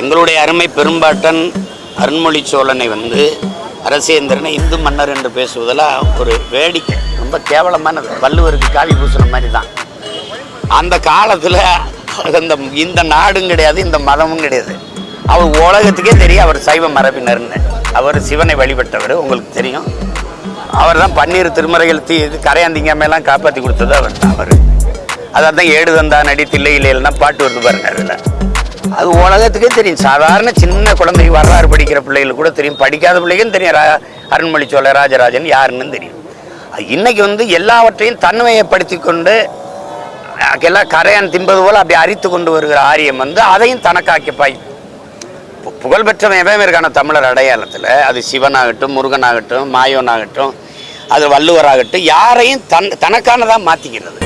எங்களுடைய அருமை பெரும்பாட்டன் அருண்மொழி சோழனை வந்து அரசேந்திரனை இந்து மன்னர் என்று பேசுவதெல்லாம் ஒரு வேடிக்கை ரொம்ப கேவலமானது. வள்ளுவருக்கு காவி பூசின மாதிரி தான் அந்த காலத்தில் அந்த இந்த நாடும் கிடையாது இந்த மதமும் கிடையாது. அவர் உலகத்துக்கே தெரியும் அவர் சைவ மரபினர்னு. அவர் சிவனை வழிபட்டவர் உங்களுக்கு தெரியும். அவர் தான் பன்னீர் திருமறைகள் தீ இது கரையாந்திங்காமெல்லாம் காப்பாற்றி கொடுத்தது அவர் தான் அவர். அதான் ஏடு தந்தா நடி தில்லை இல்லைன்னா பாட்டு வருது பாருங்க அதில். அது உலகத்துக்கே தெரியும். சாதாரண சின்ன குழந்தை வரலாறு படிக்கிற பிள்ளைகளுக்கு கூட தெரியும். படிக்காத பிள்ளைகளும் தெரியும். ரா- அருண்மொழி சோழ ராஜராஜன் யாருன்னு தெரியும். இன்னைக்கு வந்து எல்லாவற்றையும் தன்மையப்படுத்தி கொண்டு எல்லாம் கரையான் தின்பது போல் அப்படி அரித்து கொண்டு வருகிற ஆரியம் வந்து அதையும் தனக்காக்கி பாய் புகழ்பெற்றவன் எவன் இருக்கான தமிழர் அடையாளத்தில் அது சிவனாகட்டும் முருகனாகட்டும் மாயோனாகட்டும் அது வள்ளுவராகட்டும் யாரையும் தன் தனக்கானதாக மாற்றிக்கிறது